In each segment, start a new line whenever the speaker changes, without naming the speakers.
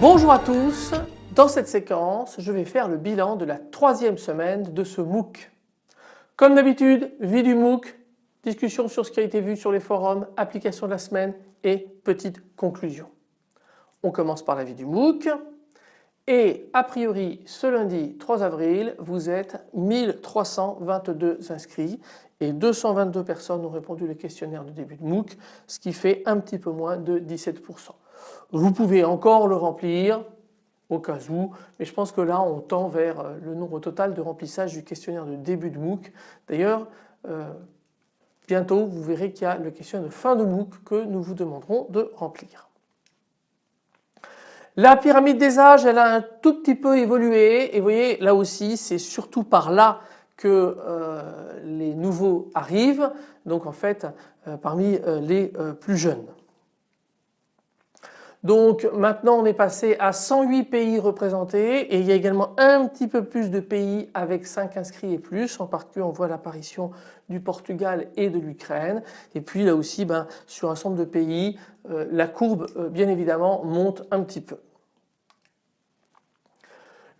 Bonjour à tous, dans cette séquence je vais faire le bilan de la troisième semaine de ce MOOC. Comme d'habitude, vie du MOOC, discussion sur ce qui a été vu sur les forums, application de la semaine et petite conclusion. On commence par la vie du MOOC et a priori ce lundi 3 avril vous êtes 1322 inscrits et 222 personnes ont répondu le questionnaire de début de MOOC ce qui fait un petit peu moins de 17%. Vous pouvez encore le remplir au cas où, mais je pense que là on tend vers le nombre total de remplissage du questionnaire de début de MOOC. D'ailleurs, euh, bientôt vous verrez qu'il y a le questionnaire de fin de MOOC que nous vous demanderons de remplir. La pyramide des âges, elle a un tout petit peu évolué et vous voyez là aussi c'est surtout par là que euh, les nouveaux arrivent, donc en fait parmi les plus jeunes. Donc maintenant on est passé à 108 pays représentés et il y a également un petit peu plus de pays avec 5 inscrits et plus. En particulier on voit l'apparition du Portugal et de l'Ukraine. Et puis là aussi ben, sur un nombre de pays euh, la courbe euh, bien évidemment monte un petit peu.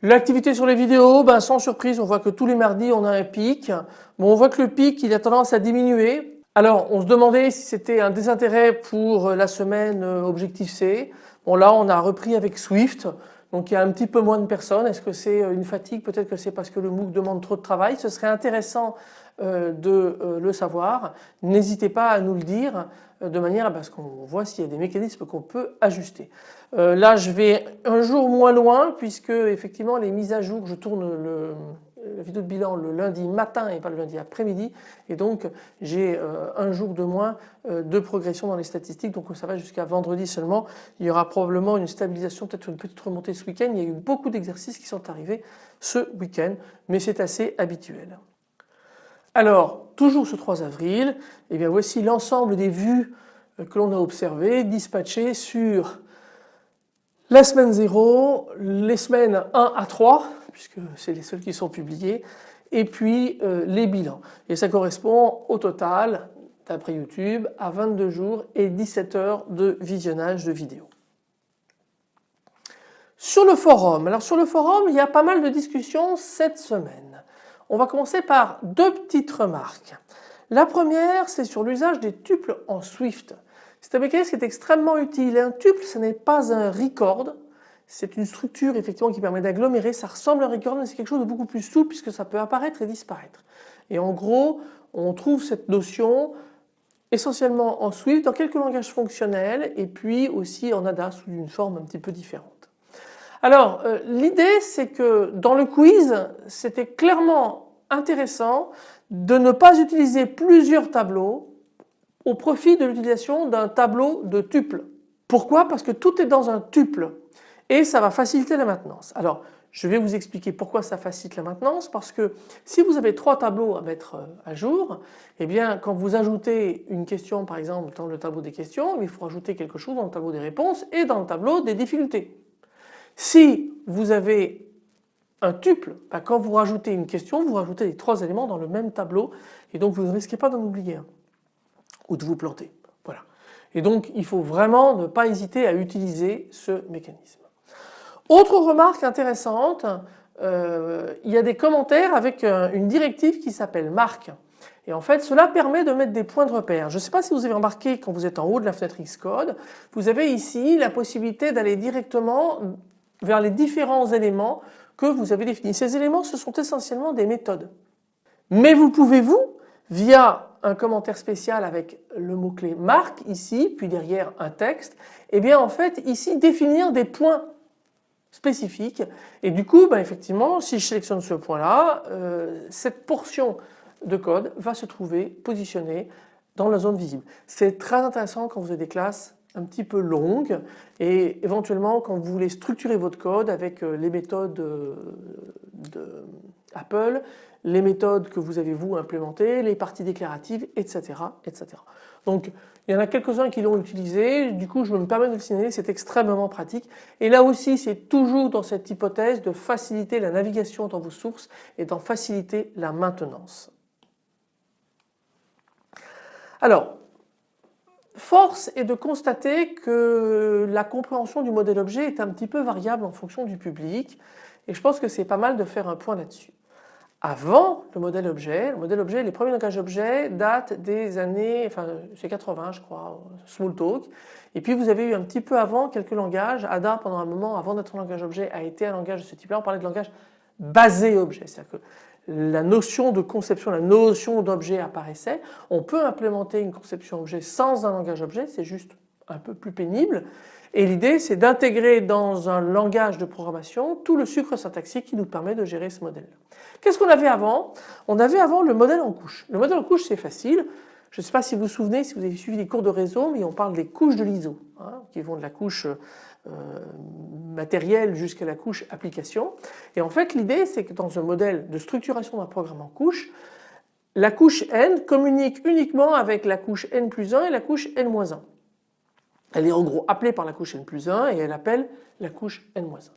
L'activité sur les vidéos, ben, sans surprise on voit que tous les mardis on a un pic. Bon, on voit que le pic il a tendance à diminuer alors on se demandait si c'était un désintérêt pour la semaine euh, Objectif C. Bon là on a repris avec Swift donc il y a un petit peu moins de personnes. Est-ce que c'est euh, une fatigue? Peut-être que c'est parce que le MOOC demande trop de travail. Ce serait intéressant euh, de le savoir. N'hésitez pas à nous le dire de manière à ce qu'on voit s'il y a des mécanismes qu'on peut ajuster. Là je vais un jour moins loin puisque effectivement les mises à jour, je tourne le, la vidéo de bilan le lundi matin et pas le lundi après-midi et donc j'ai euh, un jour de moins euh, de progression dans les statistiques donc ça va jusqu'à vendredi seulement. Il y aura probablement une stabilisation, peut-être une petite remontée ce week-end. Il y a eu beaucoup d'exercices qui sont arrivés ce week-end mais c'est assez habituel. Alors toujours ce 3 avril, et eh bien voici l'ensemble des vues euh, que l'on a observées dispatchées sur la semaine 0, les semaines 1 à 3 puisque c'est les seuls qui sont publiés, et puis euh, les bilans. Et ça correspond au total, d'après YouTube, à 22 jours et 17 heures de visionnage de vidéos. Sur le forum, alors sur le forum il y a pas mal de discussions cette semaine. On va commencer par deux petites remarques. La première c'est sur l'usage des tuples en Swift. C'est un mécanisme qui est extrêmement utile. Un tuple ce n'est pas un record, c'est une structure effectivement qui permet d'agglomérer, ça ressemble à un record mais c'est quelque chose de beaucoup plus souple puisque ça peut apparaître et disparaître. Et en gros on trouve cette notion essentiellement en Swift, dans quelques langages fonctionnels et puis aussi en ADA sous une forme un petit peu différente. Alors euh, l'idée c'est que dans le quiz c'était clairement intéressant de ne pas utiliser plusieurs tableaux au profit de l'utilisation d'un tableau de tuple. Pourquoi? Parce que tout est dans un tuple et ça va faciliter la maintenance. Alors je vais vous expliquer pourquoi ça facilite la maintenance parce que si vous avez trois tableaux à mettre euh, à jour, eh bien quand vous ajoutez une question par exemple dans le tableau des questions, il faut ajouter quelque chose dans le tableau des réponses et dans le tableau des difficultés. Si vous avez un tuple, bah, quand vous rajoutez une question, vous rajoutez les trois éléments dans le même tableau et donc vous ne risquez pas d'en oublier un ou de vous planter. Voilà. Et donc il faut vraiment ne pas hésiter à utiliser ce mécanisme. Autre remarque intéressante, euh, il y a des commentaires avec euh, une directive qui s'appelle marque. Et en fait cela permet de mettre des points de repère. Je ne sais pas si vous avez remarqué quand vous êtes en haut de la fenêtre Xcode, vous avez ici la possibilité d'aller directement vers les différents éléments que vous avez définis. Ces éléments ce sont essentiellement des méthodes. Mais vous pouvez vous, via un commentaire spécial avec le mot-clé marque ici, puis derrière un texte, et eh bien en fait ici définir des points spécifique et du coup bah, effectivement si je sélectionne ce point là euh, cette portion de code va se trouver positionnée dans la zone visible. C'est très intéressant quand vous avez des classes un petit peu longues et éventuellement quand vous voulez structurer votre code avec euh, les méthodes euh, de Apple, les méthodes que vous avez vous implémentées, les parties déclaratives etc. etc. Donc il y en a quelques-uns qui l'ont utilisé, du coup je me permets de le signaler, c'est extrêmement pratique. Et là aussi c'est toujours dans cette hypothèse de faciliter la navigation dans vos sources et d'en faciliter la maintenance. Alors, force est de constater que la compréhension du modèle objet est un petit peu variable en fonction du public et je pense que c'est pas mal de faire un point là-dessus avant le modèle objet. Le modèle objet, les premiers langages objets datent des années, enfin c'est 80 je crois, Smalltalk. Et puis vous avez eu un petit peu avant quelques langages. Ada pendant un moment avant d'être un langage objet a été un langage de ce type-là. On parlait de langage basé objet. C'est-à-dire que la notion de conception, la notion d'objet apparaissait. On peut implémenter une conception objet sans un langage objet, c'est juste un peu plus pénible. Et l'idée c'est d'intégrer dans un langage de programmation tout le sucre syntaxique qui nous permet de gérer ce modèle. Qu'est-ce qu'on avait avant? On avait avant le modèle en couche. Le modèle en couche c'est facile. Je ne sais pas si vous vous souvenez, si vous avez suivi les cours de réseau, mais on parle des couches de l'ISO, hein, qui vont de la couche euh, matérielle jusqu'à la couche application. Et en fait l'idée c'est que dans un modèle de structuration d'un programme en couche, la couche n communique uniquement avec la couche n plus 1 et la couche n-1. Elle est en gros appelée par la couche n plus 1 et elle appelle la couche n-1.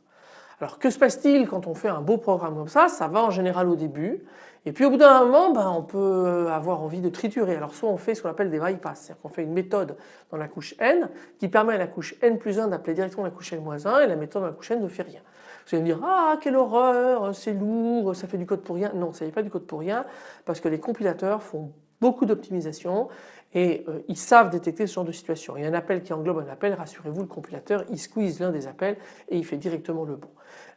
Alors que se passe-t-il quand on fait un beau programme comme ça? Ça va en général au début et puis au bout d'un moment ben, on peut avoir envie de triturer. Alors soit on fait ce qu'on appelle des bypass, c'est-à-dire qu'on fait une méthode dans la couche n qui permet à la couche n plus 1 d'appeler directement la couche n-1 et la méthode dans la couche n ne fait rien. Vous allez me dire ah quelle horreur, c'est lourd, ça fait du code pour rien. Non, ça n'est pas du code pour rien parce que les compilateurs font beaucoup d'optimisation et euh, ils savent détecter ce genre de situation. Il y a un appel qui englobe un appel, rassurez-vous le compilateur il squeeze l'un des appels et il fait directement le bon.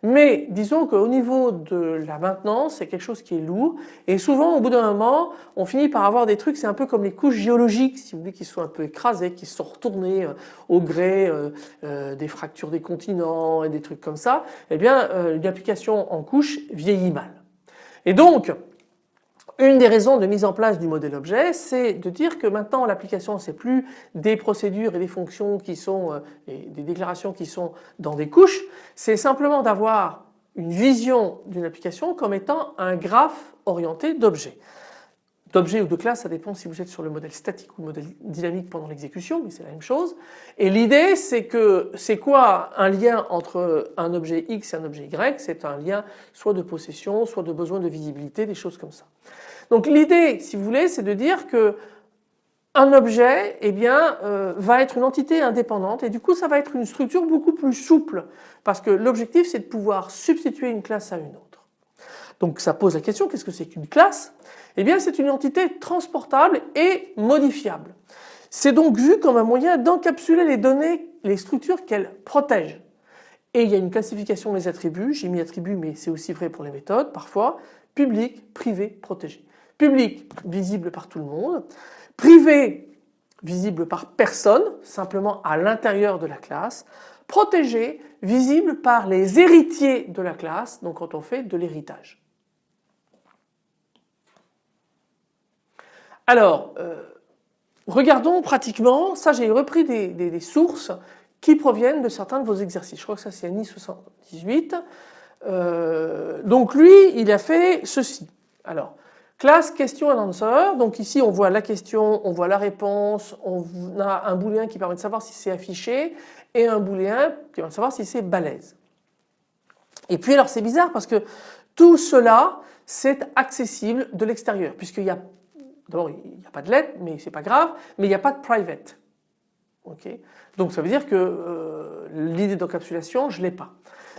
Mais disons qu'au niveau de la maintenance c'est quelque chose qui est lourd et souvent au bout d'un moment on finit par avoir des trucs c'est un peu comme les couches géologiques si vous voulez qui sont un peu écrasées, qui sont retournées euh, au gré euh, des fractures des continents et des trucs comme ça. Eh bien une application en couche vieillit mal. Et donc une des raisons de mise en place du modèle objet, c'est de dire que maintenant l'application c'est plus des procédures et des fonctions qui sont, euh, des déclarations qui sont dans des couches, c'est simplement d'avoir une vision d'une application comme étant un graphe orienté d'objets. D'objets ou de classes, ça dépend si vous êtes sur le modèle statique ou le modèle dynamique pendant l'exécution, mais c'est la même chose. Et l'idée c'est que c'est quoi un lien entre un objet X et un objet Y? C'est un lien soit de possession, soit de besoin de visibilité, des choses comme ça. Donc l'idée, si vous voulez, c'est de dire que un objet eh bien, euh, va être une entité indépendante et du coup ça va être une structure beaucoup plus souple parce que l'objectif c'est de pouvoir substituer une classe à une autre. Donc ça pose la question qu'est-ce que c'est qu'une classe? Eh bien c'est une entité transportable et modifiable. C'est donc vu comme un moyen d'encapsuler les données, les structures qu'elle protège. Et il y a une classification des attributs, j'ai mis attributs mais c'est aussi vrai pour les méthodes parfois, public, privé, protégé. Public, visible par tout le monde. Privé, visible par personne, simplement à l'intérieur de la classe. Protégé, visible par les héritiers de la classe, donc quand on fait de l'héritage. Alors, euh, regardons pratiquement, ça j'ai repris des, sources qui proviennent de certains de vos exercices. Je crois que ça c'est Annie 78. Euh, donc lui, il a fait ceci. Alors, Classe question and answer, donc ici on voit la question, on voit la réponse, on a un booléen qui permet de savoir si c'est affiché et un booléen qui permet de savoir si c'est balèze. Et puis alors c'est bizarre parce que tout cela c'est accessible de l'extérieur puisqu'il y a d'abord il n'y a pas de lettre mais c'est pas grave mais il n'y a pas de private. Donc ça veut dire que euh, l'idée d'encapsulation je l'ai pas.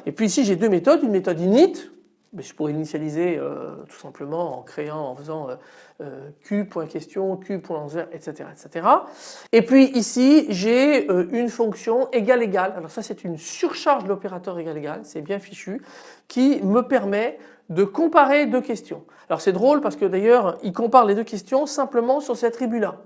Et puis ici j'ai deux méthodes, une méthode init mais je pourrais initialiser euh, tout simplement en créant, en faisant euh, euh q.question, q.answer, etc., etc. Et puis ici, j'ai une fonction égale égale. Alors ça, c'est une surcharge de l'opérateur égal égal, c'est bien fichu, qui me permet de comparer deux questions. Alors c'est drôle parce que d'ailleurs, il compare les deux questions simplement sur cet attribut-là.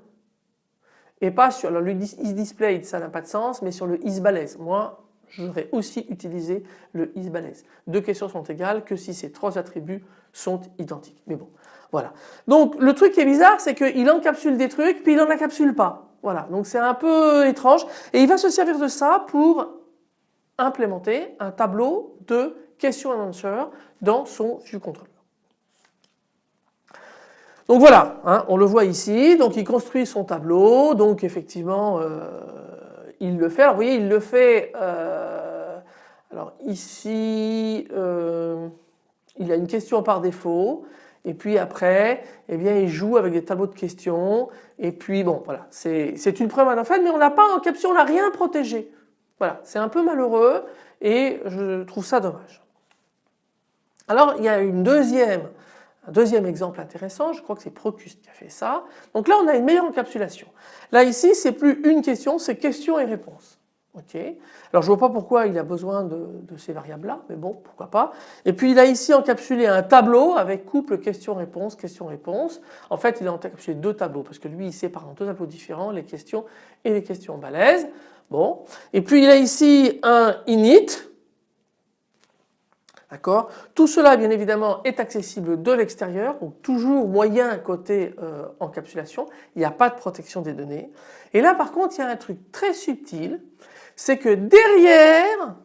Et pas sur le isDisplayed, ça n'a pas de sens, mais sur le isBalaise. Moi, j'aurais aussi utilisé le isBalaise. Deux questions sont égales que si ces trois attributs sont identiques. Mais bon, voilà. Donc le truc qui est bizarre, c'est qu'il encapsule des trucs puis il n'en encapsule pas. Voilà, donc c'est un peu étrange et il va se servir de ça pour implémenter un tableau de questions and answers dans son view controller. Donc voilà, hein, on le voit ici, donc il construit son tableau, donc effectivement euh, il le fait. Alors vous voyez, il le fait, euh, alors ici euh, il a une question par défaut, et puis après, eh bien, il joue avec des tableaux de questions. Et puis bon, voilà, c'est une preuve en fait, mais on n'a pas en caption, on n'a rien protégé. Voilà, c'est un peu malheureux et je trouve ça dommage. Alors il y a un deuxième exemple intéressant, je crois que c'est Procuste qui a fait ça. Donc là on a une meilleure encapsulation. Là ici c'est plus une question, c'est question et réponse. Alors je vois pas pourquoi il a besoin de, ces variables là, mais bon pourquoi pas. Et puis il a ici encapsulé un tableau avec couple question-réponse, question-réponse. En fait il a encapsulé deux tableaux parce que lui il sépare en deux tableaux différents les questions et les questions balèzes. Bon. Et puis il a ici un init. D'accord? Tout cela bien évidemment est accessible de l'extérieur, donc toujours moyen côté euh, encapsulation, il n'y a pas de protection des données. Et là par contre il y a un truc très subtil, c'est que derrière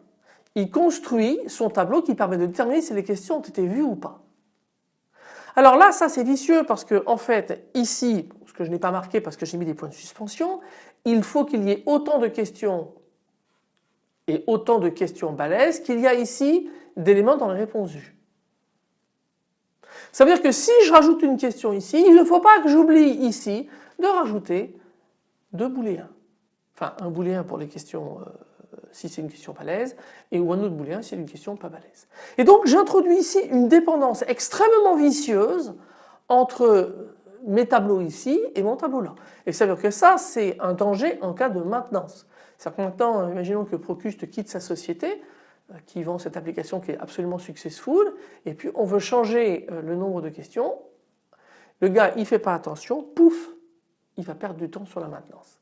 il construit son tableau qui permet de déterminer si les questions ont été vues ou pas. Alors là ça c'est vicieux parce que en fait ici, ce que je n'ai pas marqué parce que j'ai mis des points de suspension, il faut qu'il y ait autant de questions et autant de questions balèzes qu'il y a ici d'éléments dans les réponses vues. Ça veut dire que si je rajoute une question ici, il ne faut pas que j'oublie ici de rajouter deux booléens. Enfin un booléen pour les questions euh, si c'est une question balèze et ou un autre booléen si c'est une question pas balèze. Et donc j'introduis ici une dépendance extrêmement vicieuse entre mes tableaux ici et mon tableau là. Et ça veut dire que ça c'est un danger en cas de maintenance. C'est-à-dire que maintenant imaginons que Procuste quitte sa société euh, qui vend cette application qui est absolument successful et puis on veut changer euh, le nombre de questions. Le gars il fait pas attention, pouf, il va perdre du temps sur la maintenance.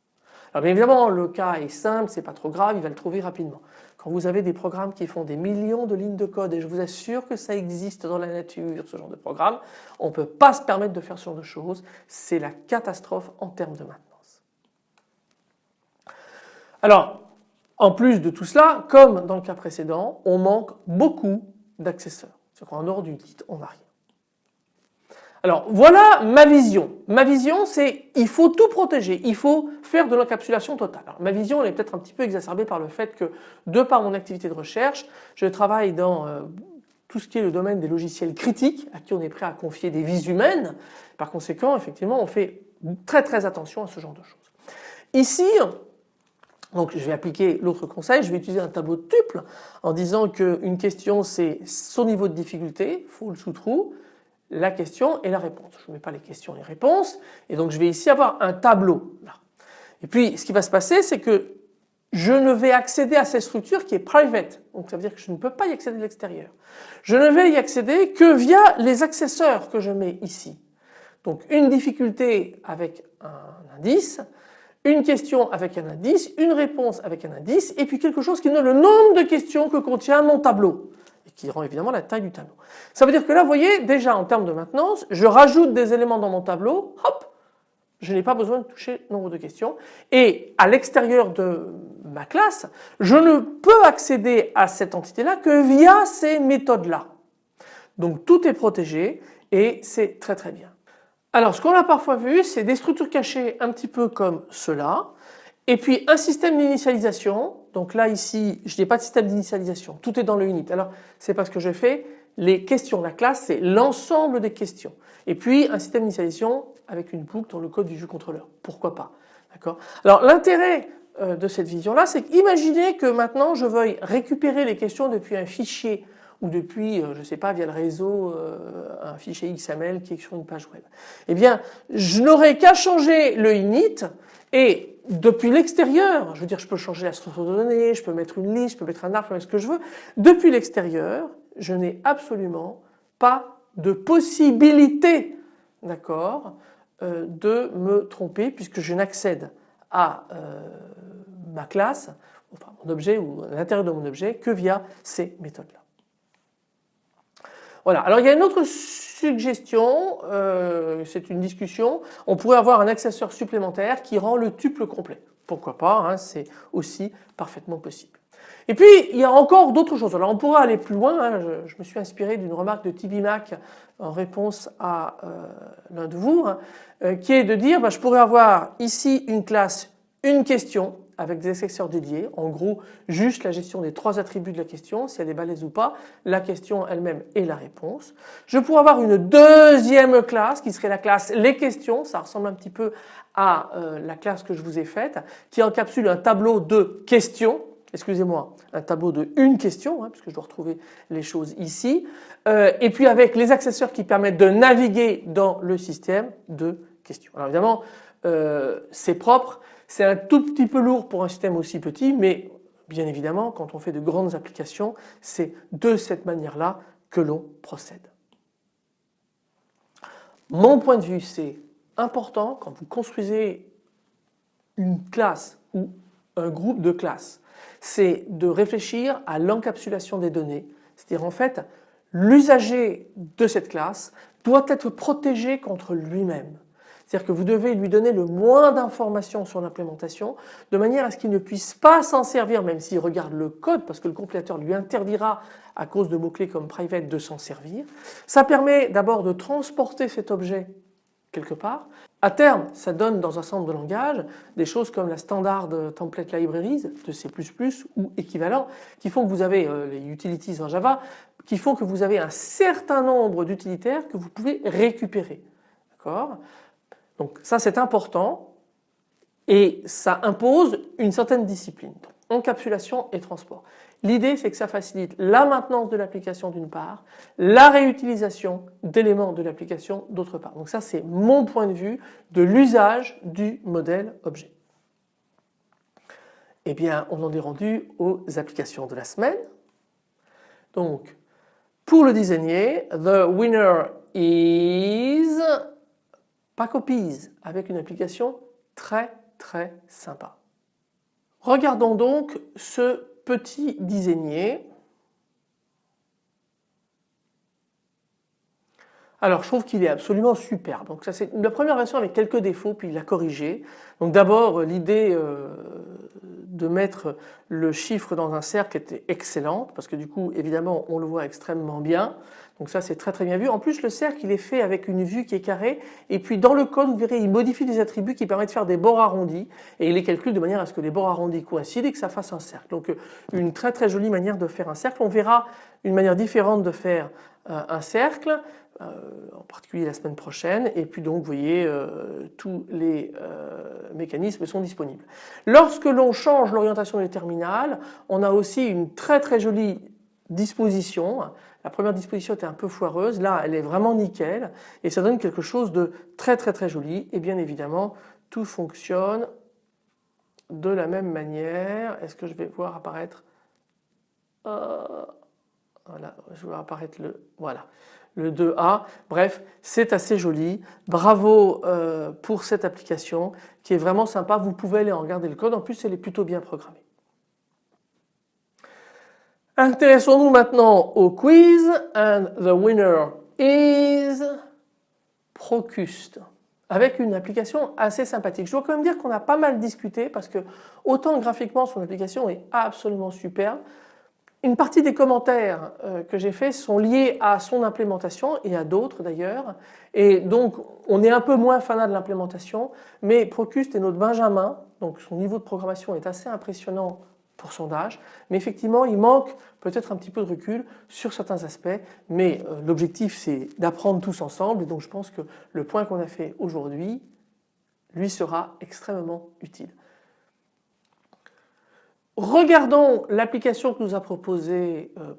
Alors bien évidemment le cas est simple, c'est pas trop grave, il va le trouver rapidement. Quand vous avez des programmes qui font des millions de lignes de code et je vous assure que ça existe dans la nature ce genre de programme, on ne peut pas se permettre de faire ce genre de choses, c'est la catastrophe en termes de maintenance. Alors en plus de tout cela, comme dans le cas précédent, on manque beaucoup d'accesseurs. C'est-à-dire qu'en dehors du on n'a rien. Alors voilà ma vision. Ma vision c'est il faut tout protéger, il faut faire de l'encapsulation totale. ma vision elle est peut-être un petit peu exacerbée par le fait que de par mon activité de recherche, je travaille dans euh, tout ce qui est le domaine des logiciels critiques à qui on est prêt à confier des vies humaines. Par conséquent effectivement on fait très très attention à ce genre de choses. Ici donc je vais appliquer l'autre conseil, je vais utiliser un tableau de tuple en disant qu'une question c'est son niveau de difficulté, full sous trou, la question et la réponse. Je ne mets pas les questions et les réponses et donc je vais ici avoir un tableau là. Et puis ce qui va se passer c'est que je ne vais accéder à cette structure qui est private. Donc ça veut dire que je ne peux pas y accéder de l'extérieur. Je ne vais y accéder que via les accesseurs que je mets ici. Donc une difficulté avec un indice, une question avec un indice, une réponse avec un indice et puis quelque chose qui donne le nombre de questions que contient mon tableau qui rend évidemment la taille du tableau. Ça veut dire que là vous voyez déjà en termes de maintenance je rajoute des éléments dans mon tableau hop je n'ai pas besoin de toucher nombre de questions et à l'extérieur de ma classe je ne peux accéder à cette entité là que via ces méthodes là. Donc tout est protégé et c'est très très bien. Alors ce qu'on a parfois vu c'est des structures cachées un petit peu comme cela et puis un système d'initialisation, donc là ici je n'ai pas de système d'initialisation, tout est dans le unit. Alors c'est parce que je fais les questions, la classe c'est l'ensemble des questions. Et puis un système d'initialisation avec une boucle dans le code du jeu contrôleur, pourquoi pas. D'accord? Alors l'intérêt euh, de cette vision là c'est qu'imaginez que maintenant je veuille récupérer les questions depuis un fichier ou depuis, euh, je ne sais pas, via le réseau, euh, un fichier XML qui est sur une page web. Eh bien, je n'aurai qu'à changer le init et depuis l'extérieur, je veux dire je peux changer la structure de données, je peux mettre une liste, je peux mettre un arbre, je peux mettre ce que je veux. Depuis l'extérieur, je n'ai absolument pas de possibilité d'accord, euh, de me tromper puisque je n'accède à ma classe, enfin mon objet ou l'intérieur de mon objet que via ces méthodes-là. Voilà. Alors il y a une autre suggestion, euh, c'est une discussion, on pourrait avoir un accesseur supplémentaire qui rend le tuple complet. Pourquoi pas, hein, c'est aussi parfaitement possible. Et puis il y a encore d'autres choses. Alors on pourra aller plus loin, hein. je, me suis inspiré d'une remarque de Tibi Mac en réponse à euh, l'un de vous, hein, euh, qui est de dire bah, je pourrais avoir ici une classe, une question avec des accessoires dédiés, en gros juste la gestion des trois attributs de la question, si elle est balèze ou pas, la question elle-même et la réponse. Je pourrais avoir une deuxième classe qui serait la classe les questions, ça ressemble un petit peu à euh, la classe que je vous ai faite, qui encapsule un tableau de questions, excusez-moi, un tableau de une question, hein, puisque je dois retrouver les choses ici, euh, et puis avec les accessoires qui permettent de naviguer dans le système de questions. Alors évidemment, euh, c'est propre, c'est un tout petit peu lourd pour un système aussi petit, mais bien évidemment, quand on fait de grandes applications, c'est de cette manière-là que l'on procède. Mon point de vue, c'est important quand vous construisez une classe ou un groupe de classes, c'est de réfléchir à l'encapsulation des données. C'est-à-dire en fait, l'usager de cette classe doit être protégé contre lui-même. C'est-à-dire que vous devez lui donner le moins d'informations sur l'implémentation de manière à ce qu'il ne puisse pas s'en servir même s'il regarde le code parce que le compilateur lui interdira à cause de mots-clés comme private de s'en servir. Ça permet d'abord de transporter cet objet quelque part. À terme, ça donne dans un centre de langage des choses comme la standard template libraries de C++ ou équivalent qui font que vous avez euh, les utilities en Java qui font que vous avez un certain nombre d'utilitaires que vous pouvez récupérer. Donc ça c'est important et ça impose une certaine discipline. encapsulation et transport. L'idée c'est que ça facilite la maintenance de l'application d'une part, la réutilisation d'éléments de l'application d'autre part. Donc ça c'est mon point de vue de l'usage du modèle objet. Eh bien on en est rendu aux applications de la semaine. Donc pour le designer, the winner is copies avec une application très très sympa. Regardons donc ce petit dizainier. Alors je trouve qu'il est absolument super. Donc ça c'est la première version avec quelques défauts puis il l'a corrigé. Donc d'abord l'idée euh, de mettre le chiffre dans un cercle était excellente parce que du coup évidemment on le voit extrêmement bien. Donc ça c'est très très bien vu. En plus le cercle il est fait avec une vue qui est carrée et puis dans le code vous verrez il modifie des attributs qui permettent de faire des bords arrondis et il les calcule de manière à ce que les bords arrondis coïncident et que ça fasse un cercle. Donc euh, une très très jolie manière de faire un cercle. On verra une manière différente de faire euh, un cercle en particulier la semaine prochaine et puis donc vous voyez euh, tous les euh, mécanismes sont disponibles. Lorsque l'on change l'orientation du terminal on a aussi une très très jolie disposition. La première disposition était un peu foireuse, là elle est vraiment nickel et ça donne quelque chose de très très très joli et bien évidemment tout fonctionne de la même manière. Est-ce que je vais voir apparaître? Voilà, je vais voir apparaître le voilà le 2A. Bref, c'est assez joli. Bravo euh, pour cette application qui est vraiment sympa. Vous pouvez aller en regarder le code. En plus, elle est plutôt bien programmée. Intéressons-nous maintenant au quiz. And the winner is Procust avec une application assez sympathique. Je dois quand même dire qu'on a pas mal discuté parce que autant graphiquement son application est absolument superbe, une partie des commentaires euh, que j'ai faits sont liés à son implémentation et à d'autres d'ailleurs. Et donc on est un peu moins fanat de l'implémentation mais Procust est notre Benjamin. Donc son niveau de programmation est assez impressionnant pour son âge. Mais effectivement il manque peut-être un petit peu de recul sur certains aspects. Mais euh, l'objectif c'est d'apprendre tous ensemble. Et donc je pense que le point qu'on a fait aujourd'hui lui sera extrêmement utile. Regardons l'application que nous a proposée euh,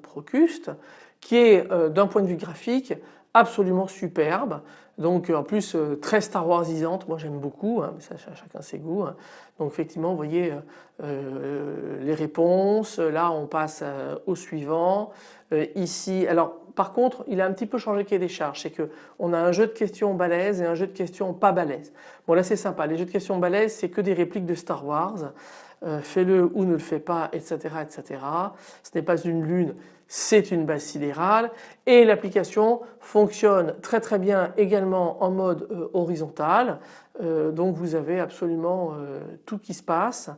qui est euh, d'un point de vue graphique absolument superbe donc en plus euh, très Star Warsisante, moi j'aime beaucoup, hein, mais ça chacun ses goûts. Hein. Donc effectivement vous voyez les réponses, là on passe au suivant, euh, ici. Alors par contre il a un petit peu changé le cahier des charges, c'est qu'on a un jeu de questions balèze et un jeu de questions pas balèze. Bon là c'est sympa, les jeux de questions balèze c'est que des répliques de Star Wars. Euh, fais-le ou ne le fais pas, etc. etc. Ce n'est pas une lune, c'est une base sidérale et l'application fonctionne très très bien également en mode euh, horizontal. Euh, donc vous avez absolument tout qui se passe.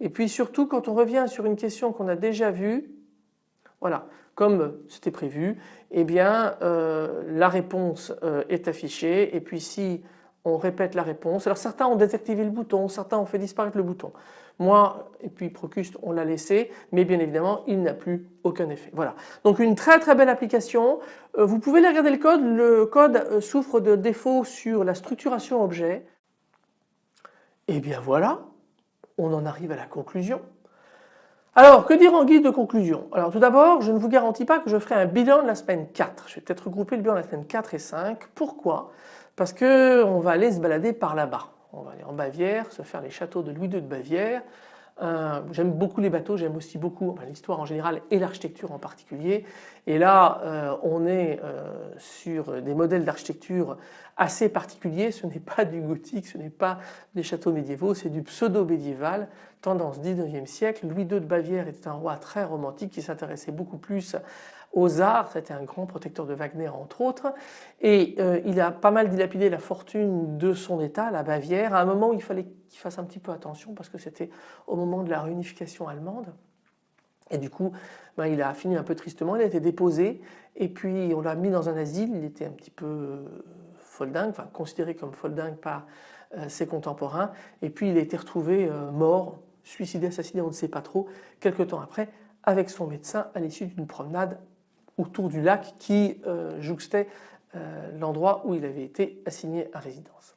Et puis surtout quand on revient sur une question qu'on a déjà vue, voilà, comme c'était prévu, eh bien la réponse est affichée et puis si on répète la réponse. Alors certains ont désactivé le bouton, certains ont fait disparaître le bouton. Moi et puis Procuste on l'a laissé mais bien évidemment il n'a plus aucun effet. Voilà donc une très très belle application. Euh, vous pouvez regarder le code, le code euh, souffre de défauts sur la structuration objet. Et bien voilà, on en arrive à la conclusion. Alors que dire en guide de conclusion? Alors tout d'abord je ne vous garantis pas que je ferai un bilan de la semaine 4. Je vais peut-être regrouper le bilan de la semaine 4 et 5. Pourquoi? Parce qu'on va aller se balader par là-bas on va aller en Bavière, se faire les châteaux de Louis II de Bavière. Euh, j'aime beaucoup les bateaux, j'aime aussi beaucoup l'histoire en général et l'architecture en particulier. Et là, euh, on est euh, sur des modèles d'architecture assez particuliers. Ce n'est pas du gothique, ce n'est pas des châteaux médiévaux, c'est du pseudo-médiéval, tendance 19e siècle. Louis II de Bavière était un roi très romantique qui s'intéressait beaucoup plus arts, c'était un grand protecteur de Wagner entre autres, et euh, il a pas mal dilapidé la fortune de son état, la Bavière, à un moment où il fallait qu'il fasse un petit peu attention parce que c'était au moment de la réunification allemande. Et du coup, ben, il a fini un peu tristement, il a été déposé et puis on l'a mis dans un asile, il était un petit peu euh, foldingue, enfin considéré comme foldingue par euh, ses contemporains. Et puis il a été retrouvé mort, suicidé, assassiné, on ne sait pas trop, quelques temps après avec son médecin à l'issue d'une promenade autour du lac qui euh, jouxtait euh, l'endroit où il avait été assigné à résidence.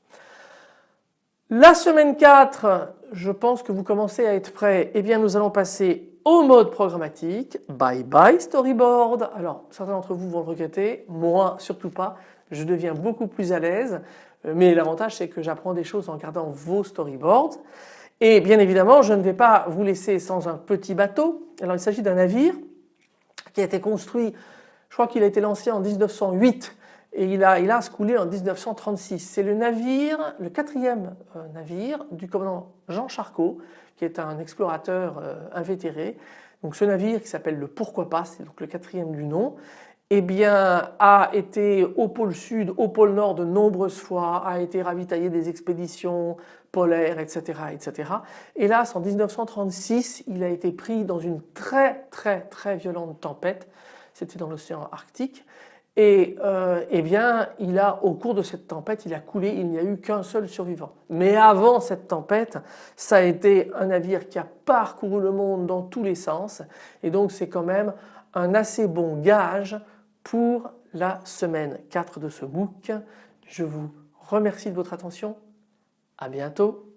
La semaine 4, je pense que vous commencez à être prêts. Eh bien nous allons passer au mode programmatique. Bye bye storyboard. Alors certains d'entre vous vont le regretter, moi surtout pas. Je deviens beaucoup plus à l'aise. Euh, mais l'avantage c'est que j'apprends des choses en regardant vos storyboards. Et bien évidemment je ne vais pas vous laisser sans un petit bateau. Alors il s'agit d'un navire qui a été construit, je crois qu'il a été lancé en 1908 et il a, il a coulé en 1936. C'est le navire, le quatrième euh, navire du commandant Jean Charcot qui est un explorateur euh, invétéré. Donc ce navire qui s'appelle le Pourquoi pas, c'est donc le quatrième du nom, eh bien, a été au pôle sud, au pôle nord de nombreuses fois, a été ravitaillé des expéditions polaires, etc., etc. Hélas, en 1936, il a été pris dans une très très très violente tempête, c'était dans l'océan Arctique, et euh, eh bien, il a, au cours de cette tempête, il a coulé, il n'y a eu qu'un seul survivant. Mais avant cette tempête, ça a été un navire qui a parcouru le monde dans tous les sens, et donc c'est quand même un assez bon gage pour la semaine 4 de ce MOOC. Je vous remercie de votre attention. À bientôt.